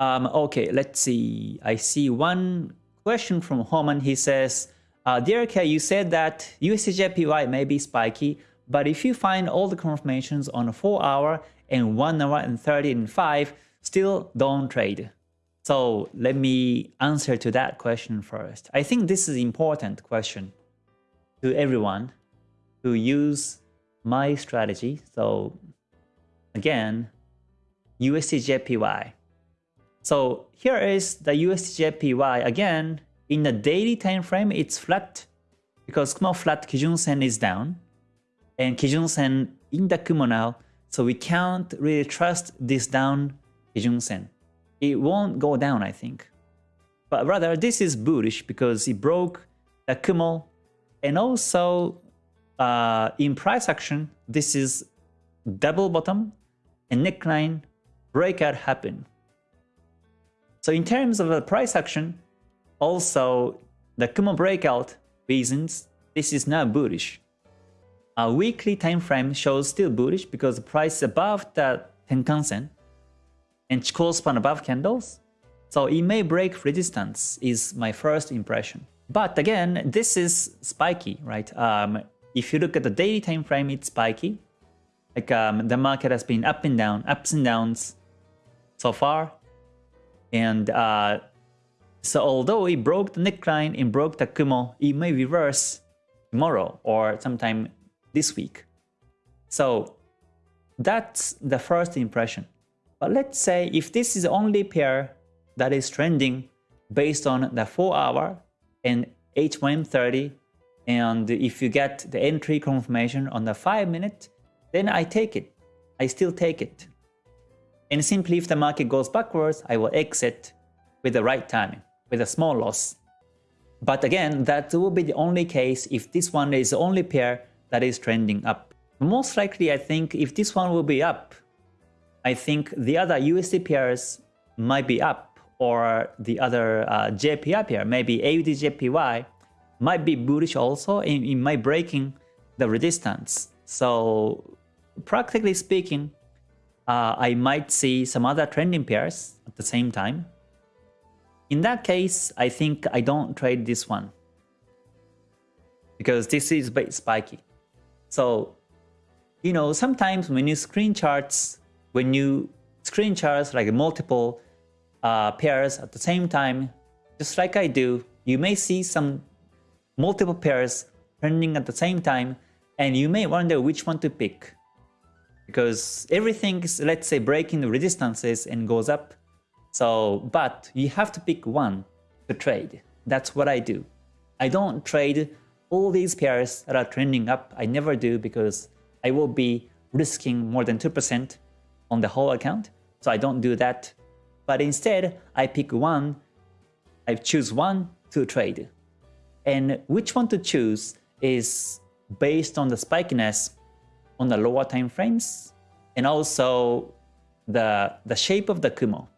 Um, okay, let's see. I see one question from Homan. He says, uh, Dear K, you said that USDJPY may be spiky, but if you find all the confirmations on a 4 hour and 1 hour and 30 and 5, still don't trade. So let me answer to that question first. I think this is important question to everyone who use my strategy. So again, USDJPY. So here is the USDJPY again. In the daily time frame, it's flat because Kumo flat Kijun Sen is down and Kijun Sen in the Kumo now. So we can't really trust this down Kijun Sen. It won't go down, I think. But rather, this is bullish because it broke the Kumo and also uh, in price action, this is double bottom and neckline breakout happen. So in terms of the price action, also the Kumo breakout reasons this is now bullish. A weekly time frame shows still bullish because the price above the Tenkan Sen and Chikou span above candles. So it may break resistance is my first impression. But again, this is spiky, right? Um, if you look at the daily time frame, it's spiky. Like um, the market has been up and down, ups and downs so far. And uh, so although it broke the neckline and broke the Kumo, it may reverse tomorrow or sometime this week. So that's the first impression. But let's say if this is the only pair that is trending based on the 4 hour and H1M30 and if you get the entry confirmation on the 5 minute, then I take it. I still take it. And simply if the market goes backwards, I will exit with the right timing, with a small loss. But again, that will be the only case if this one is the only pair that is trending up. Most likely, I think if this one will be up, I think the other USD pairs might be up or the other uh, JPY pair, maybe AUDJPY might be bullish also in, in my breaking the resistance. So practically speaking, uh, I might see some other trending pairs at the same time. In that case, I think I don't trade this one because this is a bit spiky. So, you know, sometimes when you screen charts, when you screen charts like multiple uh, pairs at the same time, just like I do, you may see some multiple pairs trending at the same time, and you may wonder which one to pick because everything is, let's say, breaking the resistances and goes up. So, but you have to pick one to trade. That's what I do. I don't trade all these pairs that are trending up. I never do because I will be risking more than 2% on the whole account. So I don't do that. But instead, I pick one, I choose one to trade. And which one to choose is based on the spikiness on the lower time frames and also the, the shape of the Kumo.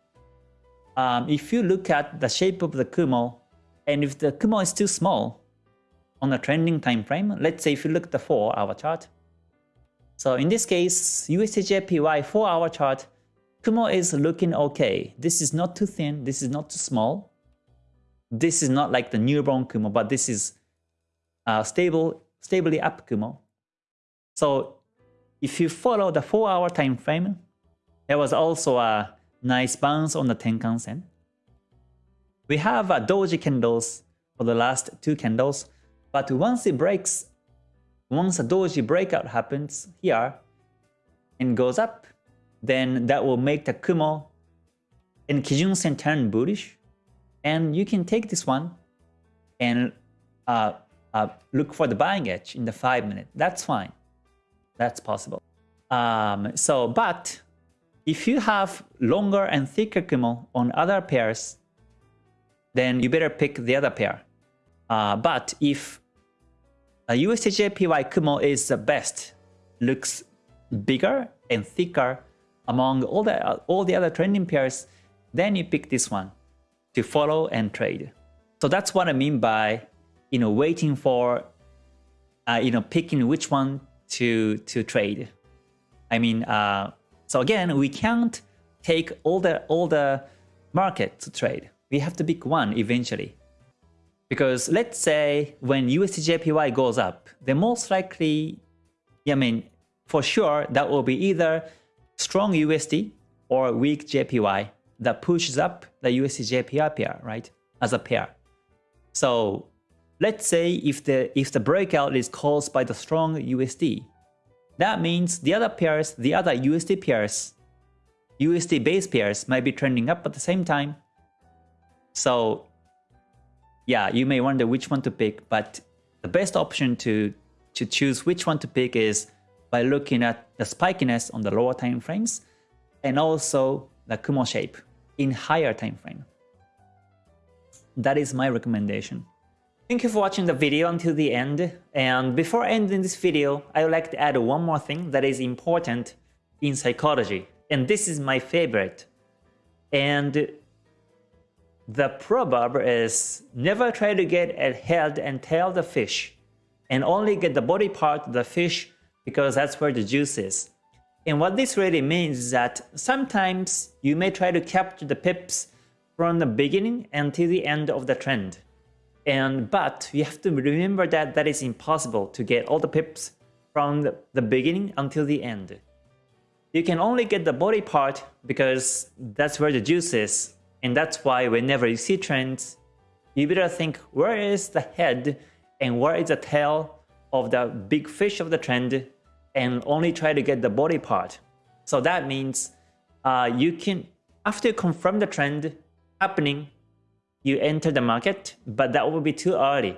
Um, if you look at the shape of the Kumo, and if the Kumo is too small on a trending time frame, let's say if you look at the 4 hour chart. So in this case, USDJPY 4 hour chart, Kumo is looking okay. This is not too thin, this is not too small. This is not like the newborn Kumo, but this is uh, stable, stably up Kumo. So if you follow the 4 hour time frame, there was also a nice bounce on the Tenkan Sen. We have a doji candles for the last two candles, but once it breaks, once a doji breakout happens here and goes up, then that will make the Kumo and Kijun Sen turn bullish. And you can take this one and uh, uh, look for the buying edge in the 5 minute. That's fine. That's possible. Um, so, but if you have longer and thicker Kumo on other pairs, then you better pick the other pair. Uh, but if a USDJPY Kumo is the best, looks bigger and thicker among all the all the other trending pairs, then you pick this one to follow and trade. So that's what I mean by you know waiting for uh, you know picking which one to to trade. I mean, uh, so again, we can't take all the all the market to trade. We have to pick one eventually. Because let's say when USDJPY goes up, the most likely, I mean, for sure, that will be either strong USD or weak JPY that pushes up the USD-JPY pair, right, as a pair. So let's say if the if the breakout is caused by the strong USD, that means the other pairs, the other USD pairs, USD base pairs might be trending up at the same time. So yeah, you may wonder which one to pick, but the best option to to choose which one to pick is by looking at the spikiness on the lower time frames and also the Kumo shape in higher time frame. That is my recommendation. Thank you for watching the video until the end. And before ending this video, I would like to add one more thing that is important in psychology. And this is my favorite. And the proverb is never try to get a head and tail the fish and only get the body part of the fish because that's where the juice is. And what this really means is that sometimes you may try to capture the pips from the beginning until the end of the trend. And but you have to remember that that is impossible to get all the pips from the, beginning until the end. You can only get the body part because that's where the juice is. And that's why whenever you see trends, you better think where is the head and where is the tail of the big fish of the trend and only try to get the body part. So that means uh, you can, after you confirm the trend happening, you enter the market, but that will be too early.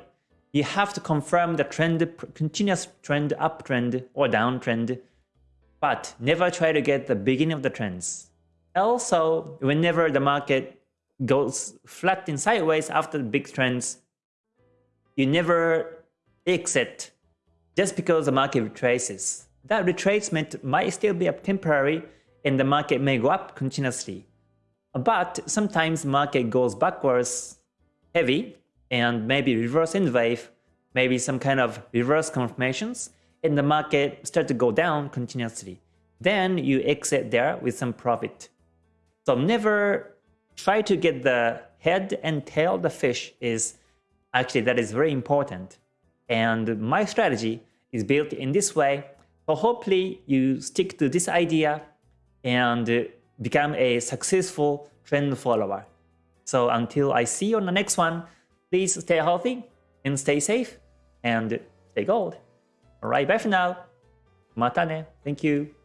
You have to confirm the trend, continuous trend, uptrend or downtrend, but never try to get the beginning of the trends. Also, whenever the market goes flat and sideways after the big trends, you never exit just because the market retraces. That retracement might still be temporary and the market may go up continuously. But sometimes market goes backwards heavy and maybe reverse in wave, maybe some kind of reverse confirmations, and the market start to go down continuously. Then you exit there with some profit. So never try to get the head and tail the fish is actually that is very important. And my strategy is built in this way. So hopefully you stick to this idea and become a successful trend follower. So until I see you on the next one, please stay healthy and stay safe and stay gold. Alright, bye for now. Matane. Thank you.